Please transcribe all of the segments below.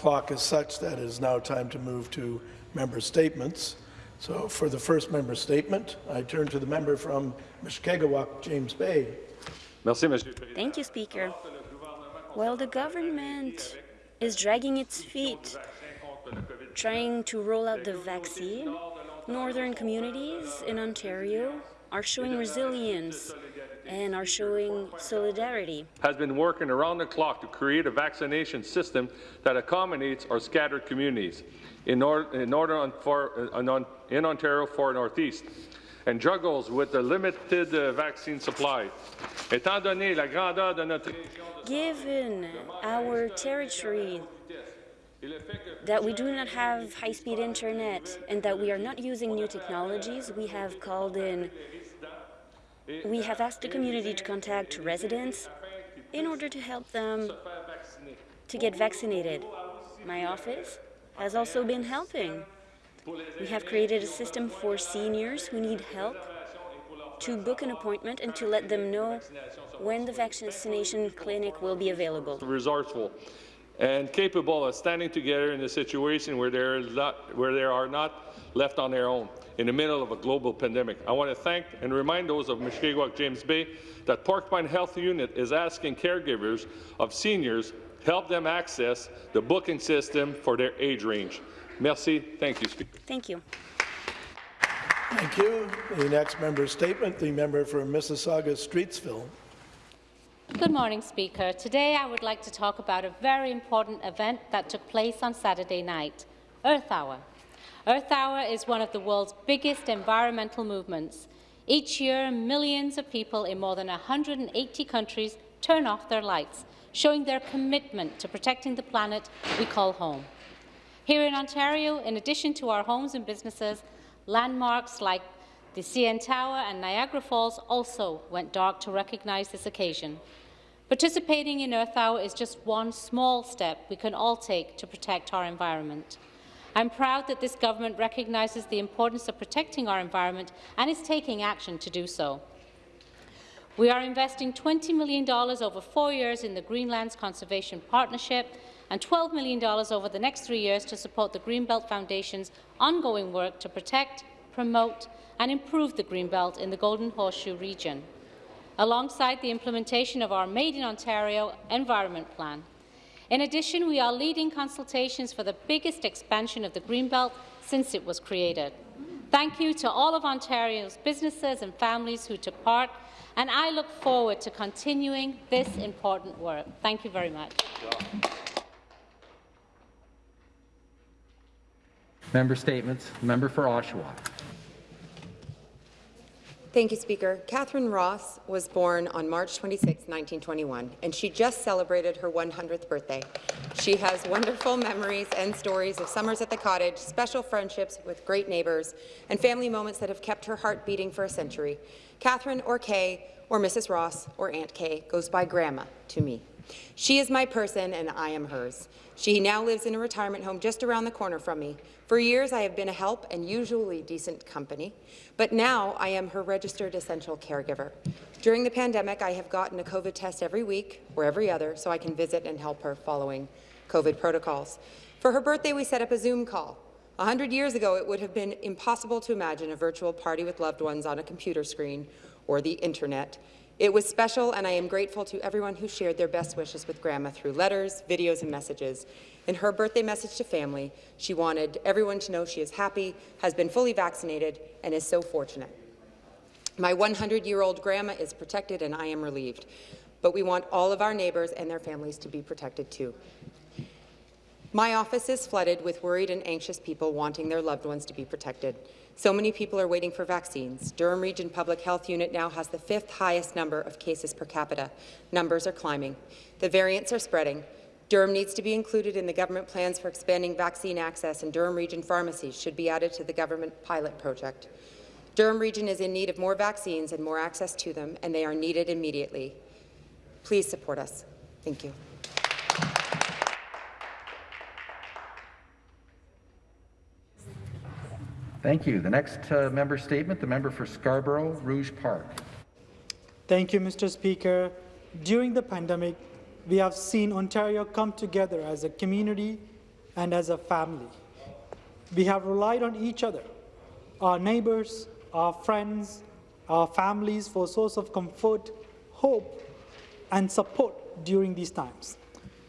clock is such that it is now time to move to member statements. So for the first member statement, I turn to the member from Mushkegowuk, James Bay. Thank you, Speaker. While the government is dragging its feet, trying to roll out the vaccine, northern communities in Ontario are showing resilience and are showing solidarity. Has been working around the clock to create a vaccination system that accommodates our scattered communities in, or, in, northern, for, uh, in Ontario for Northeast and juggles with the limited uh, vaccine supply. Étant donné la grandeur de notre Given our territory, that we do not have high-speed internet and that we are not using new technologies, we have called in we have asked the community to contact residents in order to help them to get vaccinated. My office has also been helping. We have created a system for seniors who need help to book an appointment and to let them know when the vaccination clinic will be available. Resourceful and capable of standing together in a situation where, where they are not left on their own in the middle of a global pandemic. I want to thank and remind those of Mushkegowuk James Bay that Porcupine Health Unit is asking caregivers of seniors help them access the booking system for their age range. Merci. Thank you, Speaker. Thank you. Thank you. The next member statement, the member for Mississauga Streetsville. Good morning, Speaker. Today I would like to talk about a very important event that took place on Saturday night, Earth Hour. Earth Hour is one of the world's biggest environmental movements. Each year, millions of people in more than 180 countries turn off their lights, showing their commitment to protecting the planet we call home. Here in Ontario, in addition to our homes and businesses, landmarks like the CN Tower and Niagara Falls also went dark to recognize this occasion. Participating in Earth Hour is just one small step we can all take to protect our environment. I'm proud that this government recognises the importance of protecting our environment and is taking action to do so. We are investing $20 million over four years in the Greenlands Conservation Partnership and $12 million over the next three years to support the Greenbelt Foundation's ongoing work to protect, promote and improve the Greenbelt in the Golden Horseshoe region, alongside the implementation of our Made in Ontario Environment Plan. In addition, we are leading consultations for the biggest expansion of the Greenbelt since it was created. Thank you to all of Ontario's businesses and families who took part, and I look forward to continuing this important work. Thank you very much. Member statements. Member for Oshawa. Thank you, Speaker. Catherine Ross was born on March 26, 1921, and she just celebrated her 100th birthday. She has wonderful memories and stories of summers at the cottage, special friendships with great neighbours, and family moments that have kept her heart beating for a century. Catherine, or Kay, or Mrs. Ross, or Aunt Kay, goes by Grandma to me. She is my person, and I am hers. She now lives in a retirement home just around the corner from me. For years, I have been a help and usually decent company, but now I am her registered essential caregiver. During the pandemic, I have gotten a COVID test every week or every other so I can visit and help her following COVID protocols. For her birthday, we set up a Zoom call. A hundred years ago, it would have been impossible to imagine a virtual party with loved ones on a computer screen or the internet. It was special, and I am grateful to everyone who shared their best wishes with Grandma through letters, videos, and messages. In her birthday message to family, she wanted everyone to know she is happy, has been fully vaccinated, and is so fortunate. My 100-year-old grandma is protected, and I am relieved. But we want all of our neighbours and their families to be protected too. My office is flooded with worried and anxious people wanting their loved ones to be protected. So many people are waiting for vaccines. Durham Region Public Health Unit now has the fifth highest number of cases per capita. Numbers are climbing. The variants are spreading. Durham needs to be included in the government plans for expanding vaccine access, and Durham Region pharmacies should be added to the government pilot project. Durham Region is in need of more vaccines and more access to them, and they are needed immediately. Please support us. Thank you. Thank you. The next uh, member statement, the member for Scarborough Rouge Park. Thank you, Mr. Speaker. During the pandemic, we have seen Ontario come together as a community and as a family. We have relied on each other, our neighbors, our friends, our families for a source of comfort, hope, and support during these times.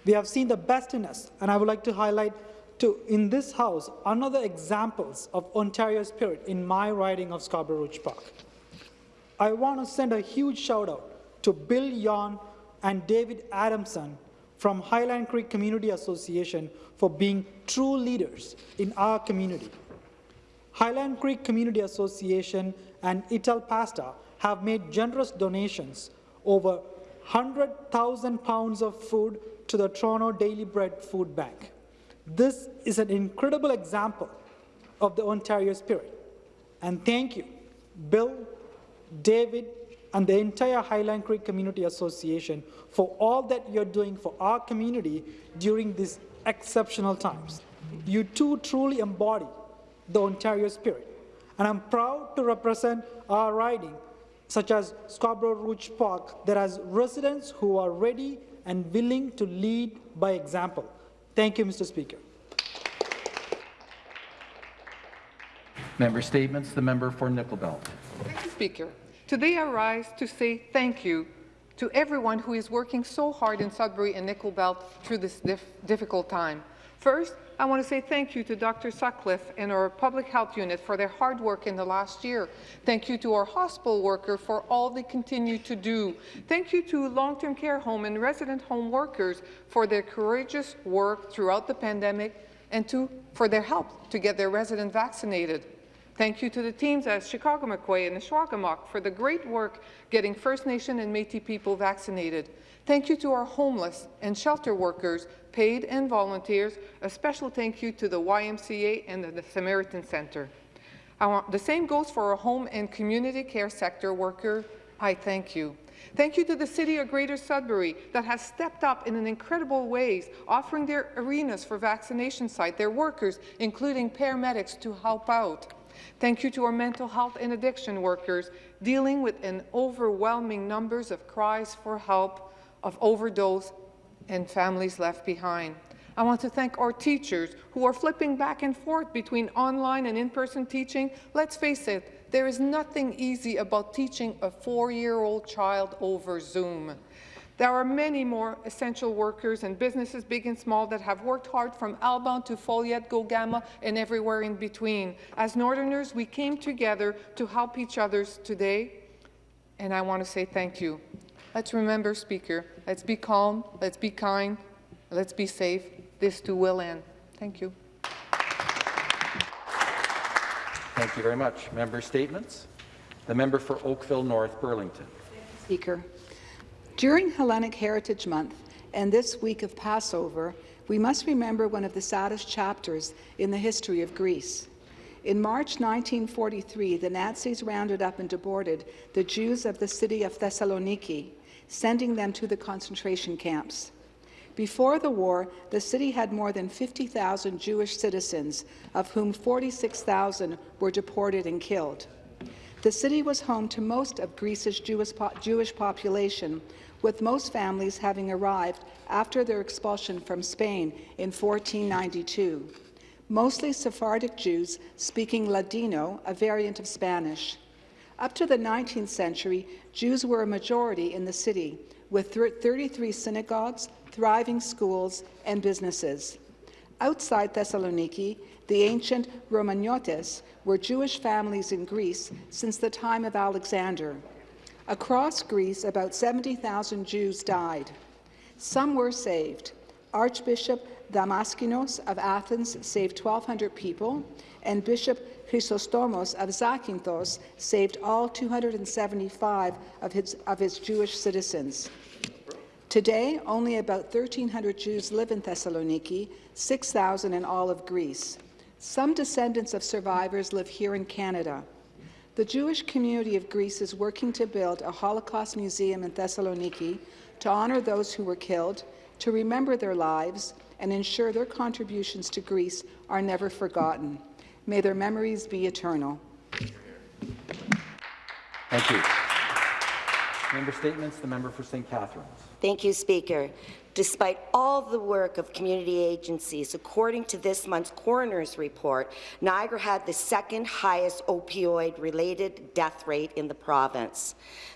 We have seen the best in us, and I would like to highlight to, in this House another examples of Ontario spirit in my riding of Scarborough Rouge Park. I want to send a huge shout out to Bill Yon and David Adamson from Highland Creek Community Association for being true leaders in our community. Highland Creek Community Association and Italpasta have made generous donations over 100,000 pounds of food to the Toronto Daily Bread Food Bank. This is an incredible example of the Ontario spirit. And thank you, Bill, David, and the entire Highland Creek Community Association for all that you're doing for our community during these exceptional times. You two truly embody the Ontario spirit, and I'm proud to represent our riding, such as Scarborough Rouge Park, that has residents who are ready and willing to lead by example. Thank you, Mr. Speaker. Member statements. The member for Nickel Belt. Thank you, Speaker. Today I rise to say thank you to everyone who is working so hard in Sudbury and Nickel Belt through this dif difficult time. First, I want to say thank you to Dr. Sutcliffe and our public health unit for their hard work in the last year. Thank you to our hospital worker for all they continue to do. Thank you to long-term care home and resident home workers for their courageous work throughout the pandemic and to, for their help to get their residents vaccinated. Thank you to the teams at Shkagamik-Kwe and N'Swakamok for the great work getting First Nation and Métis people vaccinated. Thank you to our homeless and shelter workers, paid and volunteers. A special thank you to the YMCA and the, Samaritan Center. The same goes for our home and community care sector worker. I thank you. Thank you to the City of Greater Sudbury that has stepped up in an incredible ways, offering their arenas for vaccination site, their workers, including paramedics, to help out. Thank you to our mental health and addiction workers dealing with an overwhelming numbers of cries for help, of overdose, and families left behind. I want to thank our teachers who are flipping back and forth between online and in-person teaching. Let's face it, there is nothing easy about teaching a four-year-old child over Zoom. There are many more essential workers and businesses, big and small, that have worked hard from Alban to Foleyet, Gogama, and everywhere in between. As Northerners, we came together to help each other today, and I want to say thank you. Let's remember, Speaker, let's be calm, let's be kind, let's be safe. This too will end. Thank you. Thank you very much. Member statements. The member for Oakville North Burlington. Speaker. During Hellenic Heritage Month and this week of Passover, we must remember one of the saddest chapters in the history of Greece. In March 1943, the Nazis rounded up and deported the Jews of the city of Thessaloniki, sending them to the concentration camps. Before the war, the city had more than 50,000 Jewish citizens, of whom 46,000 were deported and killed. The city was home to most of Greece's Jewish, po Jewish population, with most families having arrived after their expulsion from Spain in 1492, mostly Sephardic Jews speaking Ladino, a variant of Spanish. Up to the 19th century, Jews were a majority in the city, with 33 synagogues, thriving schools, and businesses. Outside Thessaloniki, the ancient Romaniotes were Jewish families in Greece since the time of Alexander. Across Greece, about 70,000 Jews died. Some were saved. Archbishop Damaskinos of Athens saved 1,200 people, and Bishop Chrysostomos of Zakynthos saved all 275 of his, of his Jewish citizens. Today, only about 1,300 Jews live in Thessaloniki, 6,000 in all of Greece. Some descendants of survivors live here in Canada. The Jewish community of Greece is working to build a Holocaust museum in Thessaloniki to honour those who were killed, to remember their lives, and ensure their contributions to Greece are never forgotten. May their memories be eternal. Thank you. Member statements. The member for St. Catharines. Thank you, Speaker. Despite all the work of community agencies, according to this month's coroner's report, Niagara had the second highest opioid-related death rate in the province.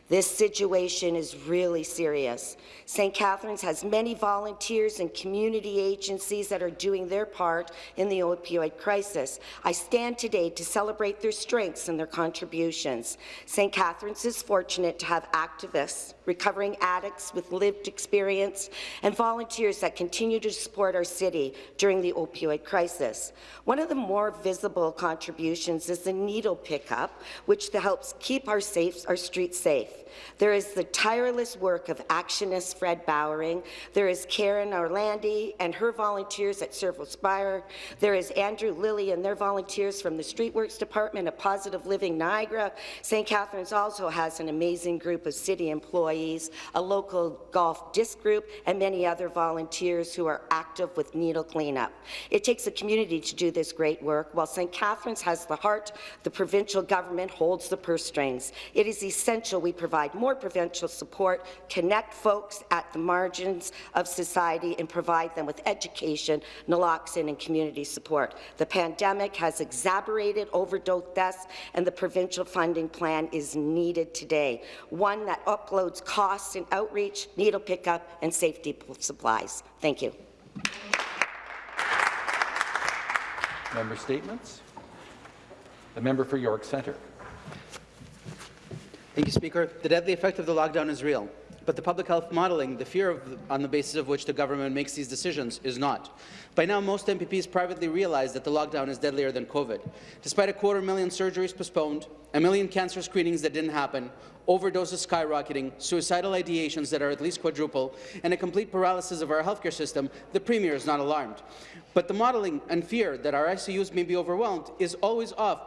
This situation is really serious. St. Catharines has many volunteers and community agencies that are doing their part in the opioid crisis. I stand today to celebrate their strengths and their contributions. St. Catharines is fortunate to have activists, recovering addicts with lived experience, and volunteers that continue to support our city during the opioid crisis. One of the more visible contributions is the needle pickup, which helps keep our, safe, our streets safe. There is the tireless work of actionist Fred Bowering. There is Karen Orlandi and her volunteers at Servo Spire. There is Andrew Lilly and their volunteers from the Streetworks Department of Positive Living Niagara. St. Catharines also has an amazing group of city employees, a local golf disc group, and many other volunteers who are active with needle cleanup. It takes a community to do this great work. While St. Catharines has the heart, the provincial government holds the purse strings. It is essential we provide more provincial support, connect folks at the margins of society, and provide them with education, naloxone, and community support. The pandemic has exacerbated overdose deaths, and the provincial funding plan is needed today, one that uploads costs in outreach, needle pickup, and safety supplies. Thank you. Member statements. The member for York Centre. Thank you, Speaker. The deadly effect of the lockdown is real, but the public health modelling, the fear on the basis of which the government makes these decisions, is not. By now, most MPPs privately realize that the lockdown is deadlier than COVID. Despite a quarter million surgeries postponed, a million cancer screenings that didn't happen, overdoses skyrocketing, suicidal ideations that are at least quadruple, and a complete paralysis of our healthcare system, the Premier is not alarmed. But the modelling and fear that our ICUs may be overwhelmed is always off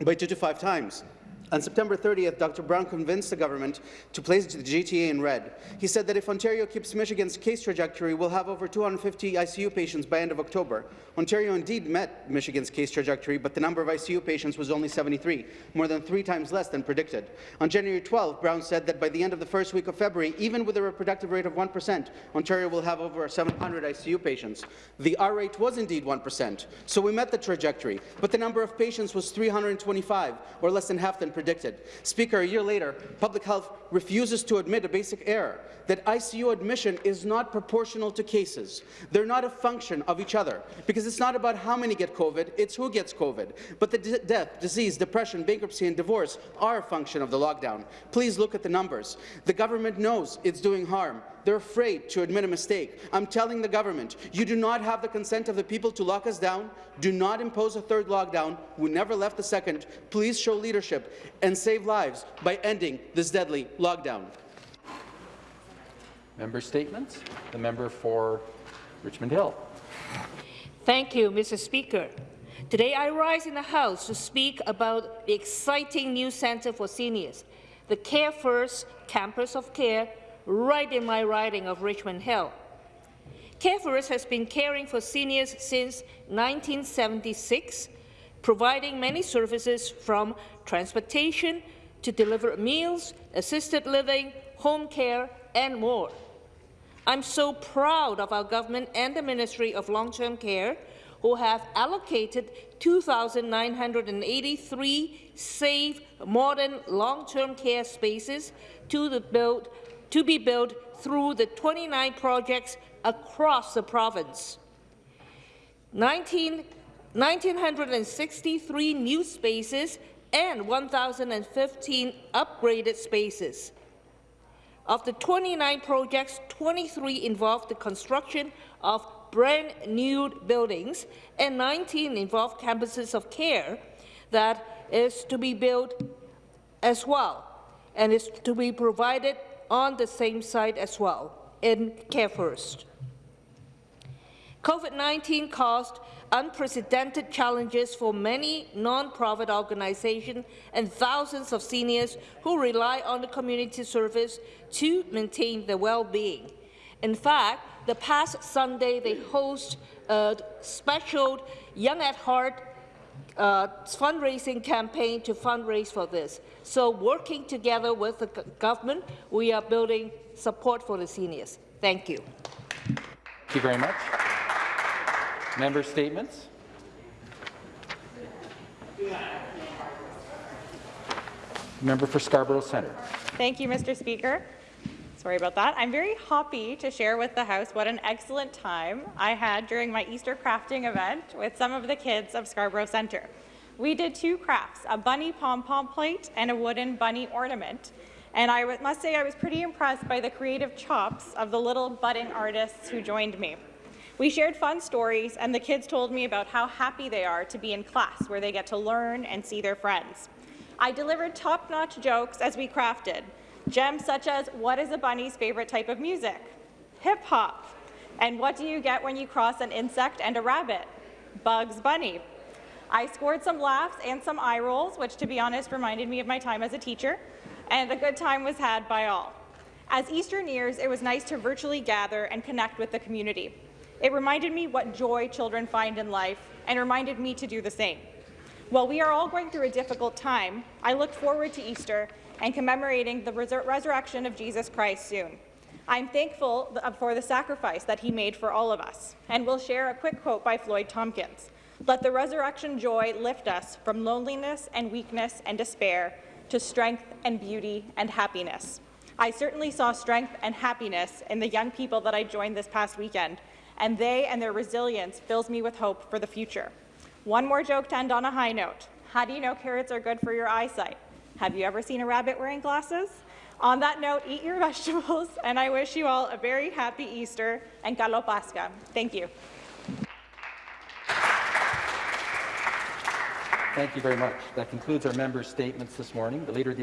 by two to five times. On September 30th, Dr. Brown convinced the government to place the GTA in red. He said that if Ontario keeps Michigan's case trajectory, we'll have over 250 ICU patients by end of October. Ontario indeed met Michigan's case trajectory, but the number of ICU patients was only 73, more than three times less than predicted. On January 12th, Brown said that by the end of the first week of February, even with a reproductive rate of 1%, Ontario will have over 700 ICU patients. The R rate was indeed 1%, so we met the trajectory, but the number of patients was 325, or less than half than predicted. Speaker, a year later, Public Health refuses to admit a basic error, that ICU admission is not proportional to cases. They're not a function of each other, because it's not about how many get COVID, it's who gets COVID. But the death, disease, depression, bankruptcy, and divorce are a function of the lockdown. Please look at the numbers. The government knows it's doing harm. They're afraid to admit a mistake. I'm telling the government, you do not have the consent of the people to lock us down. Do not impose a third lockdown. We never left the second. Please show leadership and save lives by ending this deadly lockdown. Member statements. The member for Richmond Hill. Thank you, Mr. Speaker. Today I rise in the House to speak about the exciting new Centre for Seniors, the Care First Campus of Care, right in my riding of Richmond Hill. Care First has been caring for seniors since 1976, providing many services from transportation to deliver meals, assisted living, home care, and more. I'm so proud of our government and the Ministry of Long-Term Care who have allocated 2,983 safe, modern long-term care spaces to, the build, to be built through the 29 projects across the province. 19, 1,963 new spaces and 1,015 upgraded spaces. Of the 29 projects, 23 involved the construction of brand new buildings and 19 involved campuses of care that is to be built as well and is to be provided on the same site as well in Care First. COVID-19 caused unprecedented challenges for many non-profit organizations and thousands of seniors who rely on the community service to maintain their well-being. In fact, the past Sunday they host a special Young at Heart uh, fundraising campaign to fundraise for this. So working together with the government, we are building support for the seniors. Thank you. Thank you very much. Member statements. Member for Scarborough Centre. Thank you, Mr. Speaker. Sorry about that. I'm very happy to share with the House what an excellent time I had during my Easter crafting event with some of the kids of Scarborough Centre. We did two crafts, a bunny pom-pom plate and a wooden bunny ornament. And I must say I was pretty impressed by the creative chops of the little budding artists who joined me. We shared fun stories, and the kids told me about how happy they are to be in class, where they get to learn and see their friends. I delivered top-notch jokes as we crafted, gems such as, what is a bunny's favorite type of music? Hip-hop. And what do you get when you cross an insect and a rabbit? Bugs Bunny. I scored some laughs and some eye rolls, which, to be honest, reminded me of my time as a teacher, and a good time was had by all. As Easter nears, it was nice to virtually gather and connect with the community. It reminded me what joy children find in life and reminded me to do the same. While we are all going through a difficult time, I look forward to Easter and commemorating the resur resurrection of Jesus Christ soon. I'm thankful uh, for the sacrifice that he made for all of us, and we'll share a quick quote by Floyd Tompkins. Let the resurrection joy lift us from loneliness and weakness and despair to strength and beauty and happiness. I certainly saw strength and happiness in the young people that I joined this past weekend, and they and their resilience fills me with hope for the future. One more joke to end on a high note. How do you know carrots are good for your eyesight? Have you ever seen a rabbit wearing glasses? On that note, eat your vegetables, and I wish you all a very happy Easter and Kalo Pascha. Thank you. Thank you very much. That concludes our members' statements this morning. The Leader of the